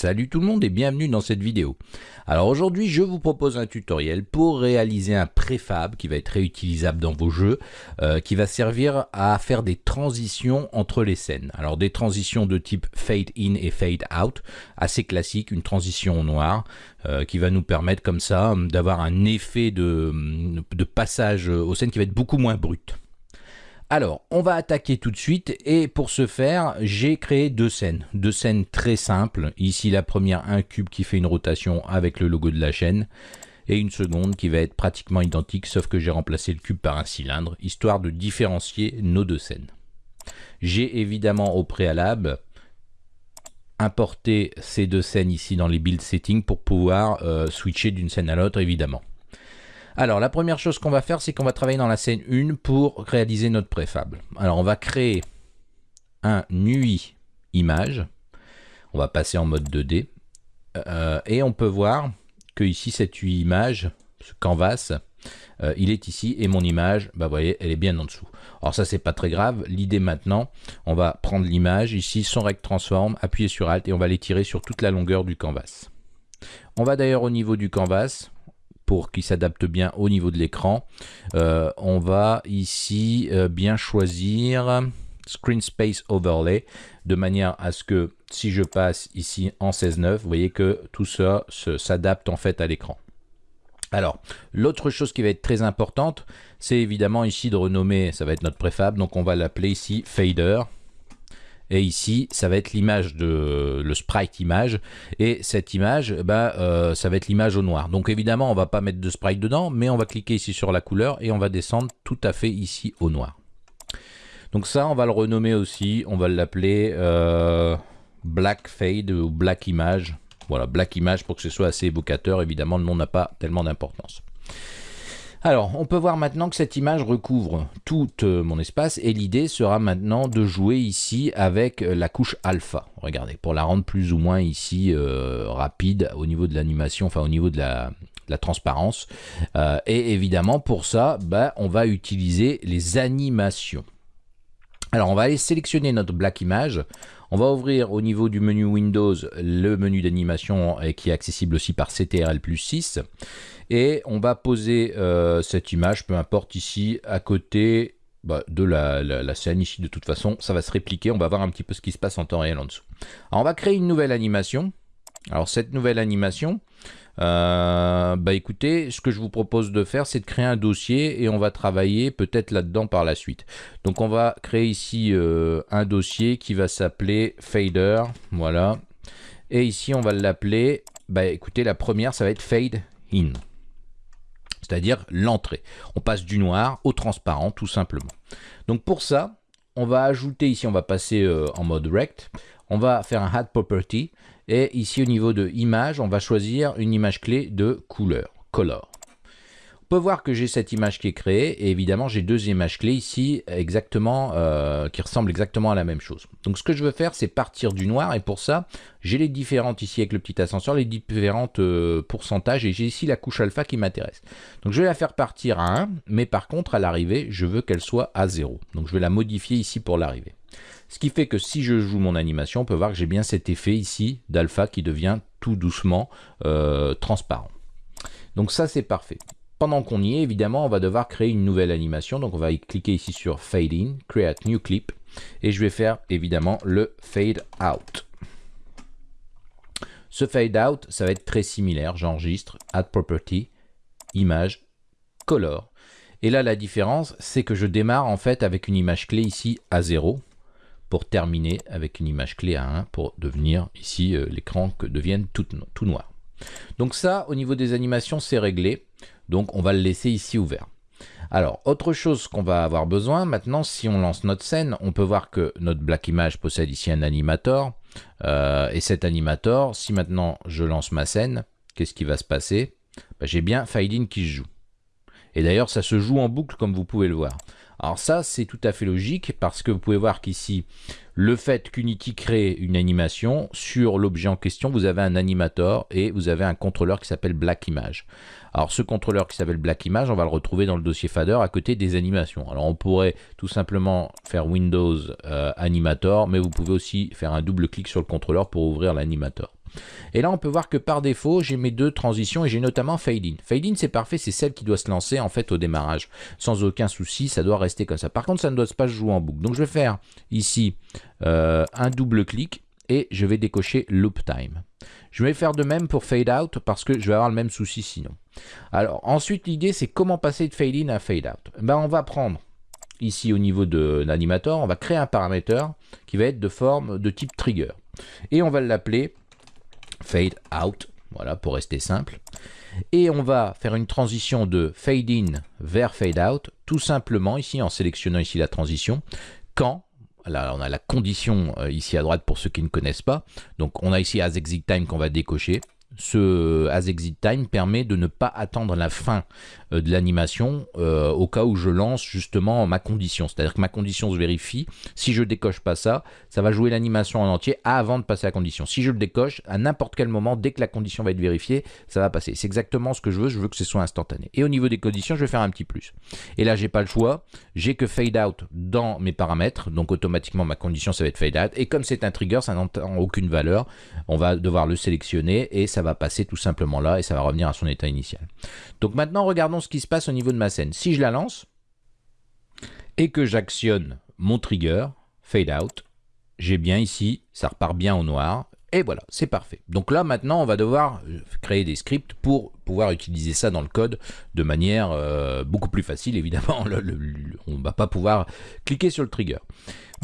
Salut tout le monde et bienvenue dans cette vidéo. Alors aujourd'hui je vous propose un tutoriel pour réaliser un préfab qui va être réutilisable dans vos jeux, euh, qui va servir à faire des transitions entre les scènes. Alors des transitions de type fade in et fade out, assez classique, une transition au noir, euh, qui va nous permettre comme ça d'avoir un effet de, de passage aux scènes qui va être beaucoup moins brut. Alors, on va attaquer tout de suite et pour ce faire, j'ai créé deux scènes. Deux scènes très simples. Ici, la première, un cube qui fait une rotation avec le logo de la chaîne et une seconde qui va être pratiquement identique sauf que j'ai remplacé le cube par un cylindre, histoire de différencier nos deux scènes. J'ai évidemment au préalable importé ces deux scènes ici dans les build settings pour pouvoir euh, switcher d'une scène à l'autre évidemment. Alors, la première chose qu'on va faire, c'est qu'on va travailler dans la scène 1 pour réaliser notre préfab. Alors, on va créer un UI image. On va passer en mode 2D. Euh, et on peut voir que ici, cette UI image, ce canvas, euh, il est ici et mon image, bah vous voyez, elle est bien en dessous. Alors ça, c'est pas très grave. L'idée maintenant, on va prendre l'image ici, son rect transform, appuyer sur Alt et on va l'étirer sur toute la longueur du canvas. On va d'ailleurs au niveau du canvas, pour qu'il s'adapte bien au niveau de l'écran. Euh, on va ici euh, bien choisir Screen Space Overlay de manière à ce que si je passe ici en 16.9, vous voyez que tout ça s'adapte en fait à l'écran. Alors, l'autre chose qui va être très importante, c'est évidemment ici de renommer, ça va être notre préfab, donc on va l'appeler ici Fader. Et ici, ça va être l'image de le sprite image. Et cette image, bah, euh, ça va être l'image au noir. Donc évidemment, on va pas mettre de sprite dedans, mais on va cliquer ici sur la couleur et on va descendre tout à fait ici au noir. Donc ça, on va le renommer aussi. On va l'appeler euh, Black Fade ou Black Image. Voilà, Black Image pour que ce soit assez évocateur. Évidemment, le nom n'a pas tellement d'importance. Alors, on peut voir maintenant que cette image recouvre tout euh, mon espace et l'idée sera maintenant de jouer ici avec euh, la couche alpha. Regardez, pour la rendre plus ou moins ici euh, rapide au niveau de l'animation, enfin au niveau de la, transparence. et évidemment, pour ça, bah, on va utiliser les animations. Alors, on va aller sélectionner notre black image. On va ouvrir au niveau du menu Windows le menu d'animation qui est accessible aussi par CTRL plus 6. Et on va poser euh, cette image, peu importe ici, à côté bah, de la, scène ici. De toute façon, ça va se répliquer. On va voir un petit peu ce qui se passe en temps réel en dessous. Alors, on va créer une nouvelle animation. Alors, cette nouvelle animation, euh, bah écoutez, ce que je vous propose de faire, c'est de créer un dossier et on va travailler peut-être là-dedans par la suite. Donc on va créer ici euh, un dossier qui va s'appeler fader, voilà. Et ici on va l'appeler, bah écoutez, la première ça va être fade in c'est-à-dire l'entrée. On passe du noir au transparent tout simplement. Donc pour ça, on va ajouter ici, on va passer euh, en mode rect, on va faire un add property et ici au niveau de image, on va choisir une image clé de couleur, color peut voir que j'ai cette image qui est créée et évidemment j'ai deux images clés ici exactement euh, qui ressemblent exactement à la même chose. Donc ce que je veux faire c'est partir du noir et pour ça j'ai les différentes ici avec le petit ascenseur, les différentes euh, pourcentages et j'ai ici la couche alpha qui m'intéresse. Donc je vais la faire partir à 1 mais par contre à l'arrivée je veux qu'elle soit à 0. Donc je vais la modifier ici pour l'arrivée. Ce qui fait que si je joue mon animation on peut voir que j'ai bien cet effet ici d'alpha qui devient tout doucement euh, transparent. Donc ça c'est parfait. Pendant qu'on y est, évidemment, on va devoir créer une nouvelle animation. Donc on va cliquer ici sur Fade In, Create New Clip. Et je vais faire évidemment le Fade Out. Ce Fade Out, ça va être très similaire. J'enregistre, Add Property, Image, Color. Et là, la différence, c'est que je démarre en fait avec une image clé ici à 0 pour terminer avec une image clé à 1 pour devenir ici euh, l'écran que devienne tout, noir. Donc ça, au niveau des animations, c'est réglé. Donc on va le laisser ici ouvert. Alors, autre chose qu'on va avoir besoin, maintenant, si on lance notre scène, on peut voir que notre Black Image possède ici un animator. Euh, et cet animator, si maintenant je lance ma scène, qu'est-ce qui va se passer? Bah, J'ai bien Fade qui se joue. Et d'ailleurs, ça se joue en boucle comme vous pouvez le voir. Alors ça, c'est tout à fait logique parce que vous pouvez voir qu'ici, le fait qu'Unity crée une animation, sur l'objet en question, vous avez un animator et vous avez un contrôleur qui s'appelle Black Image. Alors ce contrôleur qui s'appelle Black Image, on va le retrouver dans le dossier Fader à côté des animations. Alors on pourrait tout simplement faire Windows euh, Animator, mais vous pouvez aussi faire un double clic sur le contrôleur pour ouvrir l'animator. Et là, on peut voir que par défaut, j'ai mes deux transitions et j'ai notamment fade in. Fade in, c'est parfait, c'est celle qui doit se lancer en fait au démarrage. Sans aucun souci, ça doit rester comme ça. Par contre, ça ne doit pas se jouer en boucle. Donc, je vais faire ici euh, un double clic et je vais décocher loop time. Je vais faire de même pour fade out parce que je vais avoir le même souci sinon. Alors ensuite l'idée c'est comment passer de fade in à fade out. Ben, on va prendre ici au niveau de l'animator, on va créer un paramètre qui va être de forme de type trigger. Et on va l'appeler fade out, voilà pour rester simple. Et on va faire une transition de fade in vers fade out, tout simplement ici en sélectionnant ici la transition, quand Là, on a la condition euh, ici à droite pour ceux qui ne connaissent pas. Donc, on a ici as exit time qu'on va décocher ce as exit time permet de ne pas attendre la fin euh, de l'animation euh, au cas où je lance justement ma condition. C'est-à-dire que ma condition se vérifie. Si je décoche pas ça, ça va jouer l'animation en entier avant de passer à la condition. Si je le décoche, à n'importe quel moment, dès que la condition va être vérifiée, ça va passer. C'est exactement ce que je veux. Je veux que ce soit instantané. Et au niveau des conditions, je vais faire un petit plus. Et là, j'ai pas le choix. J'ai que fade out dans mes paramètres. Donc automatiquement, ma condition, ça va être fade out. Et comme c'est un trigger, ça n'entend aucune valeur. On va devoir le sélectionner et ça ça va passer tout simplement là et ça va revenir à son état initial. Donc maintenant, regardons ce qui se passe au niveau de ma scène. Si je la lance et que j'actionne mon trigger, fade out, j'ai bien ici, ça repart bien au noir. Et voilà, c'est parfait. Donc là, maintenant, on va devoir euh, créer des scripts pour pouvoir utiliser ça dans le code de manière euh, beaucoup plus facile. Évidemment, on ne va pas pouvoir cliquer sur le trigger.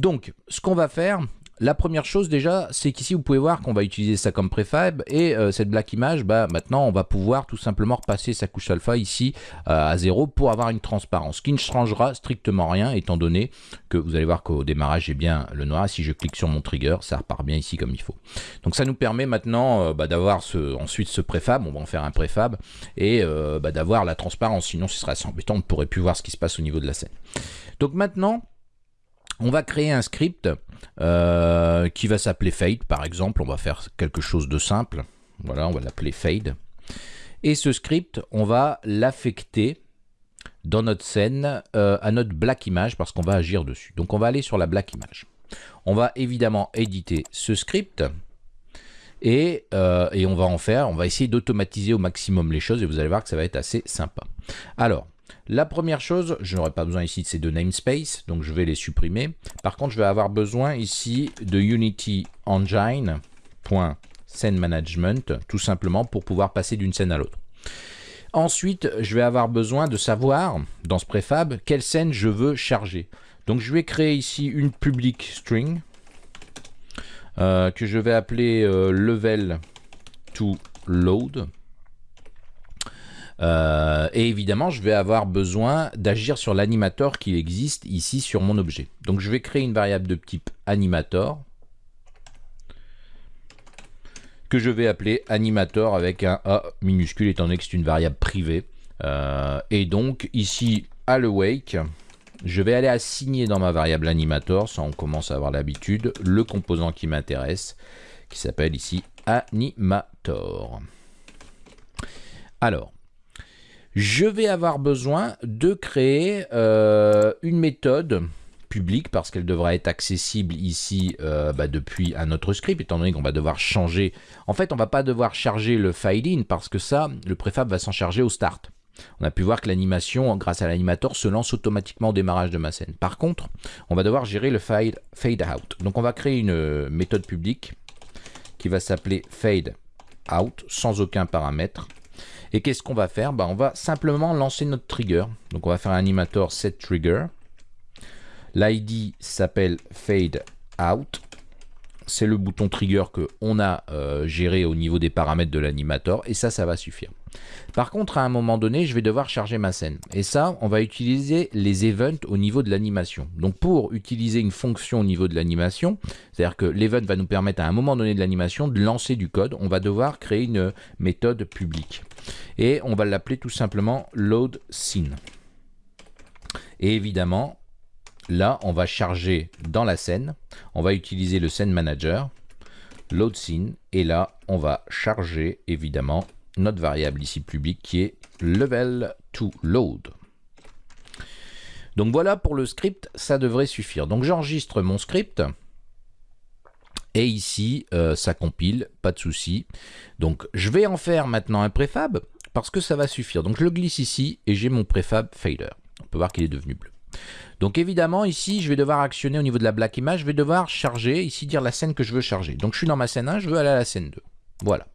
Donc, ce qu'on va faire, la première chose déjà, c'est qu'ici vous pouvez voir qu'on va utiliser ça comme préfab et euh, cette black image, bah, maintenant on va pouvoir tout simplement repasser sa couche alpha ici euh, à 0 pour avoir une transparence, qui ne changera strictement rien étant donné que vous allez voir qu'au démarrage j'ai bien le noir. Si je clique sur mon trigger, ça repart bien ici comme il faut. Donc ça nous permet maintenant euh, bah, d'avoir ensuite ce préfab, on va en faire un préfab et bah, d'avoir la transparence, sinon ce serait assez embêtant, on ne pourrait plus voir ce qui se passe au niveau de la scène. Donc maintenant, on va créer un script euh, qui va s'appeler fade par exemple. On va faire quelque chose de simple. Voilà, on va l'appeler fade. Et ce script, on va l'affecter dans notre scène euh, à notre black image parce qu'on va agir dessus. Donc on va aller sur la black image. On va évidemment éditer ce script et, euh, et on va en faire, on va essayer d'automatiser au maximum les choses et vous allez voir que ça va être assez sympa. Alors, la première chose, je n'aurai pas besoin ici de ces deux namespaces, donc je vais les supprimer. Par contre, je vais avoir besoin ici de Unity Engine Management, tout simplement pour pouvoir passer d'une scène à l'autre. Ensuite, je vais avoir besoin de savoir, dans ce préfab, quelle scène je veux charger. Donc je vais créer ici une public string, euh, que je vais appeler euh, level to load. Euh, et évidemment, je vais avoir besoin d'agir sur l'animator qui existe ici sur mon objet. Donc je vais créer une variable de type animator que je vais appeler animator avec un A minuscule étant donné que c'est une variable privée. Euh, et donc ici, à le wake, je vais aller assigner dans ma variable animator, ça on commence à avoir l'habitude, le composant qui m'intéresse, qui s'appelle ici animator. Alors, je vais avoir besoin de créer euh, une méthode publique parce qu'elle devra être accessible ici euh, bah, depuis un autre script étant donné qu'on va devoir changer. En fait on va pas devoir charger le file in parce que ça le préfab va s'en charger au start. On a pu voir que l'animation grâce à l'animator se lance automatiquement au démarrage de ma scène. Par contre on va devoir gérer le file fade out. Donc on va créer une euh, méthode publique qui va s'appeler fade out sans aucun paramètre et qu'est-ce qu'on va faire? Bah, On va simplement lancer notre trigger. Donc on va faire un animator set trigger. L'ID s'appelle fade out. C'est le bouton trigger que on a euh, géré au niveau des paramètres de l'animator et ça, ça va suffire. Par contre, à un moment donné, je vais devoir charger ma scène. Et ça, on va utiliser les events au niveau de l'animation. Donc pour utiliser une fonction au niveau de l'animation, c'est-à-dire que l'event va nous permettre à un moment donné de l'animation de lancer du code, on va devoir créer une méthode publique. Et on va l'appeler tout simplement load scene. Et évidemment, là, on va charger dans la scène, on va utiliser le scene manager, load et là, on va charger évidemment notre variable ici publique qui est level to load. Donc voilà pour le script, ça devrait suffire. Donc j'enregistre mon script Et ici, euh, ça compile, pas de souci. Donc, je vais en faire maintenant un préfab parce que ça va suffire. Donc, je le glisse ici et j'ai mon préfab fader. On peut voir qu'il est devenu bleu. Donc, évidemment, ici, je vais devoir actionner au niveau de la black image. Je vais devoir charger, ici, dire la scène que je veux charger. Donc, je suis dans ma scène 1, je veux aller à la scène 2. Voilà.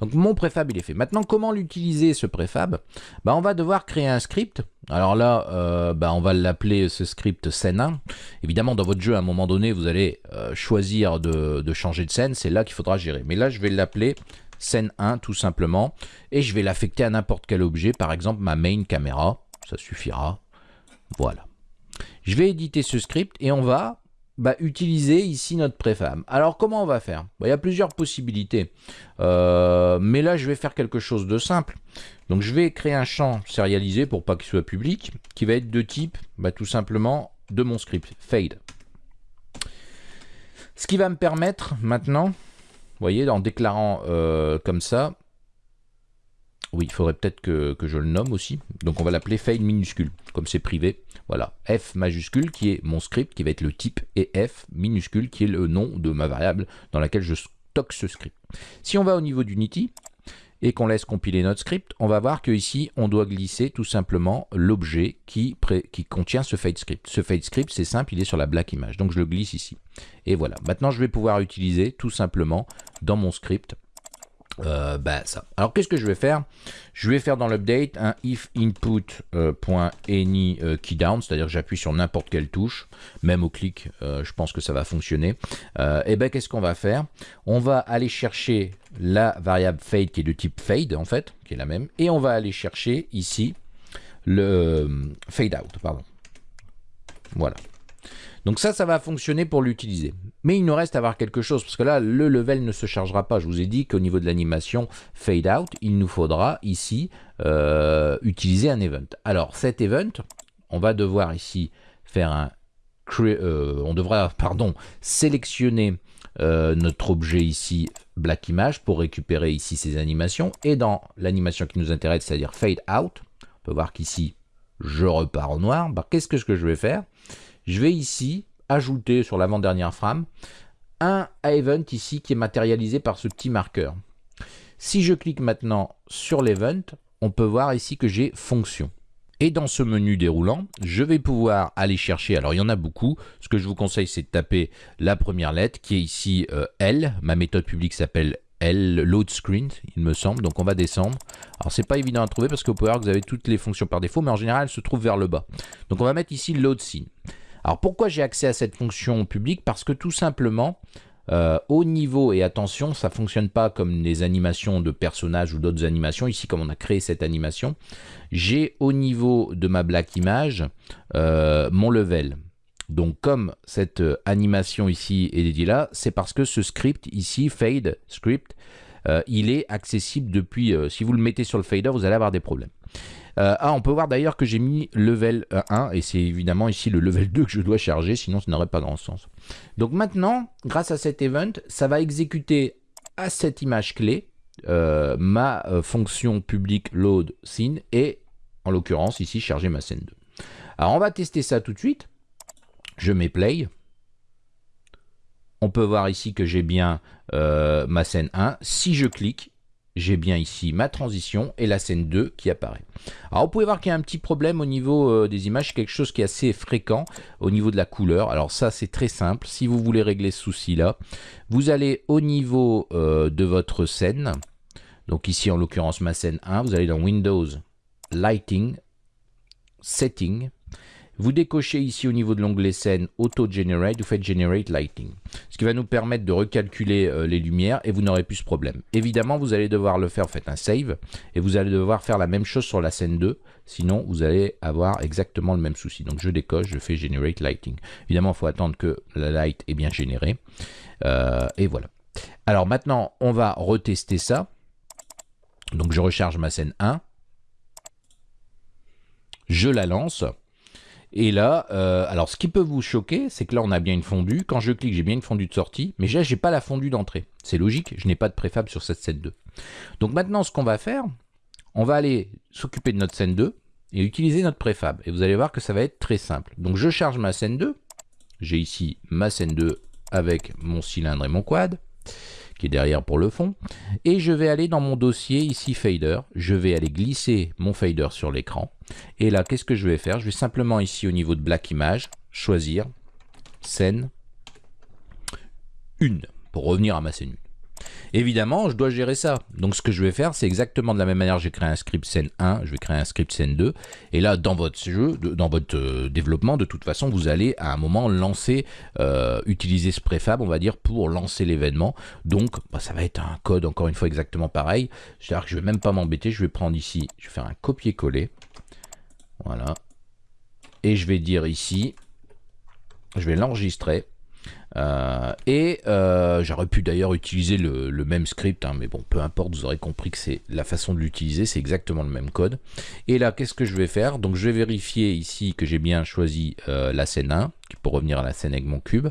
Donc mon préfab il est fait. Maintenant comment l'utiliser ce préfab? Bah, On va devoir créer un script. Alors là euh, bah, on va l'appeler ce script scène 1. Évidemment dans votre jeu à un moment donné vous allez euh, choisir de, changer de scène. C'est là qu'il faudra gérer. Mais là je vais l'appeler scène 1 tout simplement. Et je vais l'affecter à n'importe quel objet. Par exemple ma main caméra. Ça suffira. Voilà. Je vais éditer ce script et on va bah, utiliser ici notre préfab. Alors comment on va faire? Bah, Il y a plusieurs possibilités. Euh, mais là je vais faire quelque chose de simple. Donc je vais créer un champ sérialisé pour pas qu'il soit public, qui va être de type bah, tout simplement de mon script, fade. Ce qui va me permettre maintenant, vous voyez, en déclarant euh, comme ça, oui, il faudrait peut-être que, je le nomme aussi. Donc on va l'appeler fade minuscule, comme c'est privé. Voilà, F majuscule qui est mon script, qui va être le type, et F minuscule qui est le nom de ma variable dans laquelle je stocke ce script. Si on va au niveau d'Unity, et qu'on laisse compiler notre script, on va voir que ici on doit glisser tout simplement l'objet qui, contient ce fade script. Ce fade script, c'est simple, il est sur la black image. Donc je le glisse ici. Et voilà. Maintenant, je vais pouvoir utiliser tout simplement dans mon script euh, bah. Alors qu'est-ce que je vais faire? Je vais faire dans l'update un if input.any euh, keydown, c'est-à-dire que j'appuie sur n'importe quelle touche, même au clic, euh, je pense que ça va fonctionner. et ben qu'est-ce qu'on va faire? On va aller chercher la variable fade qui est de type fade en fait, qui est la même, et on va aller chercher ici le fade out, pardon. Voilà. Donc ça, ça va fonctionner pour l'utiliser. Mais il nous reste à voir quelque chose, parce que là, le level ne se chargera pas. Je vous ai dit qu'au niveau de l'animation fade out, il nous faudra ici euh, utiliser un event. Alors cet event, on va devoir ici faire un... Euh, on devra, pardon, sélectionner euh, notre objet ici black image pour récupérer ici ces animations. Et dans l'animation qui nous intéresse, c'est-à-dire fade out, on peut voir qu'ici, je repars au noir. Bah, qu'est-ce que je vais faire? Je vais ici ajouter sur l'avant-dernière frame un event ici qui est matérialisé par ce petit marqueur. Si je clique maintenant sur l'event, on peut voir ici que j'ai fonction. Et dans ce menu déroulant, je vais pouvoir aller chercher, alors il y en a beaucoup, ce que je vous conseille c'est de taper la première lettre qui est ici euh, L, ma méthode publique s'appelle L, load screen, il me semble, donc on va descendre. Alors c'est pas évident à trouver parce que vous pouvez voir que vous avez toutes les fonctions par défaut, mais en général elles se trouvent vers le bas. Donc on va mettre ici load. Alors pourquoi j'ai accès à cette fonction publique? Parce que tout simplement, euh, au niveau, et attention, ça ne fonctionne pas comme les animations de personnages ou d'autres animations. Ici, comme on a créé cette animation, j'ai au niveau de ma black image euh, mon level. Donc comme cette animation ici est dédiée là, c'est parce que ce script ici, fade script, euh, il est accessible depuis, si vous le mettez sur le fader, vous allez avoir des problèmes. Euh, ah, on peut voir d'ailleurs que j'ai mis level 1 et c'est évidemment ici le level 2 que je dois charger, sinon ça n'aurait pas grand sens. Donc maintenant, grâce à cet event, ça va exécuter à cette image clé euh, ma euh, fonction publique load scene et en l'occurrence ici charger ma scène 2. Alors on va tester ça tout de suite. Je mets play. On peut voir ici que j'ai bien ma scène 1. Si je clique, j'ai bien ici ma transition et la scène 2 qui apparaît. Alors vous pouvez voir qu'il y a un petit problème au niveau euh, des images, quelque chose qui est assez fréquent au niveau de la couleur. Alors ça c'est très simple, si vous voulez régler ce souci là, vous allez au niveau euh, de votre scène, donc ici en l'occurrence ma scène 1, vous allez dans Windows, Lighting, Setting, vous décochez ici au niveau de l'onglet scène Auto Generate, vous faites Generate Lighting. Ce qui va nous permettre de recalculer euh, les lumières et vous n'aurez plus ce problème. Évidemment, vous allez devoir le faire, vous faites un save et vous allez devoir faire la même chose sur la scène 2. Sinon, vous allez avoir exactement le même souci. Donc, je décoche, je fais Generate Lighting. Évidemment, il faut attendre que la light est bien générée. Euh, et voilà. Alors maintenant, on va retester ça. Donc, je recharge ma scène 1. Je la lance. Et là, euh, alors ce qui peut vous choquer, c'est que là on a bien une fondue. Quand je clique, j'ai bien une fondue de sortie, mais là j'ai pas la fondue d'entrée. C'est logique, je n'ai pas de préfab sur cette scène 2. Donc maintenant ce qu'on va faire, on va aller s'occuper de notre scène 2 et utiliser notre préfab. Et vous allez voir que ça va être très simple. Donc je charge ma scène 2. J'ai ici ma scène 2 avec mon cylindre et mon quad qui est derrière pour le fond. Et je vais aller dans mon dossier ici fader. Je vais aller glisser mon fader sur l'écran. Et là, qu'est-ce que je vais faire? Je vais simplement ici au niveau de Black Image choisir scène 1 pour revenir à ma scène 1. Évidemment, je dois gérer ça. Donc ce que je vais faire, c'est exactement de la même manière, j'ai créé un script scène 1, je vais créer un script scène 2. Et là, dans votre jeu, dans votre euh, développement, de toute façon, vous allez à un moment lancer, euh, utiliser ce préfab, on va dire, pour lancer l'événement. Donc, bah, ça va être un code, encore une fois, exactement pareil. C'est-à-dire que je vais même pas m'embêter, je vais prendre ici, je vais faire un copier-coller. Voilà. Et je vais dire ici, je vais l'enregistrer. Euh, et euh, j'aurais pu d'ailleurs utiliser le, même script, hein, mais bon, peu importe, vous aurez compris que c'est la façon de l'utiliser, c'est exactement le même code. Et là, qu'est-ce que je vais faire? Donc, je vais vérifier ici que j'ai bien choisi euh, la scène 1, pour revenir à la scène avec mon cube.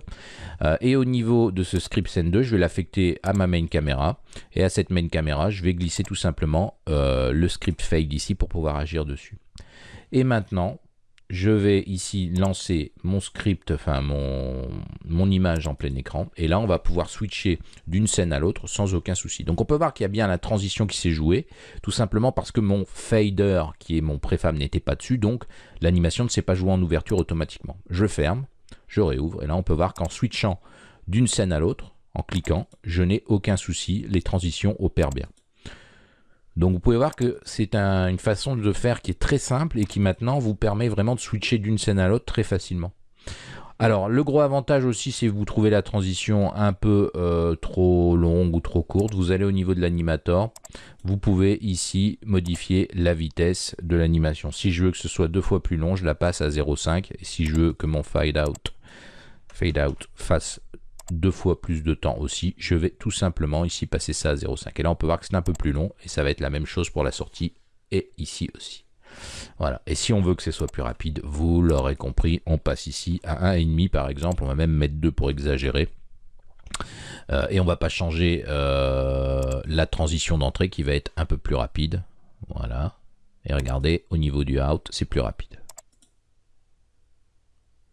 et au niveau de ce script scène 2, je vais l'affecter à ma main caméra. Et à cette main caméra, je vais glisser tout simplement le script fade ici pour pouvoir agir dessus. Et maintenant, je vais ici lancer mon script, enfin mon, image en plein écran. Et là, on va pouvoir switcher d'une scène à l'autre sans aucun souci. Donc on peut voir qu'il y a bien la transition qui s'est jouée, tout simplement parce que mon fader, qui est mon préfab, n'était pas dessus. Donc l'animation ne s'est pas jouée en ouverture automatiquement. Je ferme, je réouvre. Et là, on peut voir qu'en switchant d'une scène à l'autre, en cliquant, je n'ai aucun souci. Les transitions opèrent bien. Donc vous pouvez voir que c'est une façon de faire qui est très simple et qui maintenant vous permet vraiment de switcher d'une scène à l'autre très facilement. Alors le gros avantage aussi si vous trouvez la transition un peu euh, trop longue ou trop courte, vous allez au niveau de l'animator, vous pouvez ici modifier la vitesse de l'animation. Si je veux que ce soit deux fois plus long, je la passe à 0,5 et si je veux que mon fade out, fade out fasse deux fois plus de temps aussi. Je vais tout simplement ici passer ça à 0,5. Et là, on peut voir que c'est un peu plus long et ça va être la même chose pour la sortie et ici aussi. Voilà. Et si on veut que ce soit plus rapide, vous l'aurez compris, on passe ici à 1,5 par exemple. On va même mettre 2 pour exagérer. Euh, et on va pas changer euh, la transition d'entrée qui va être un peu plus rapide. Voilà. Et regardez, au niveau du out, c'est plus rapide.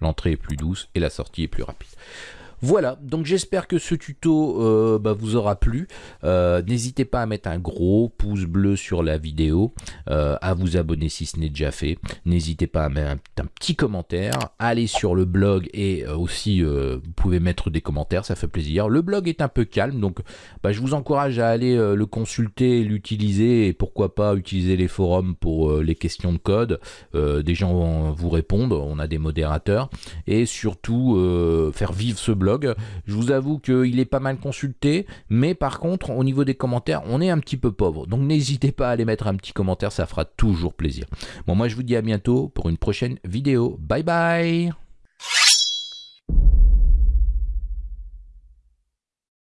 L'entrée est plus douce et la sortie est plus rapide. Voilà, donc j'espère que ce tuto euh, bah, vous aura plu. Euh, n'hésitez pas à mettre un gros pouce bleu sur la vidéo, euh, à vous abonner si ce n'est déjà fait. N'hésitez pas à mettre un, petit commentaire. Allez sur le blog et aussi vous pouvez mettre des commentaires, ça fait plaisir. Le blog est un peu calme, donc bah, je vous encourage à aller le consulter, l'utiliser et pourquoi pas utiliser les forums pour les questions de code. des gens vous répondent, on a des modérateurs et surtout faire vivre ce je vous avoue qu'il est pas mal consulté, mais par contre, au niveau des commentaires, on est un petit peu pauvre. Donc n'hésitez pas à aller mettre un petit commentaire, ça fera toujours plaisir. Bon, moi je vous dis à bientôt pour une prochaine vidéo. Bye bye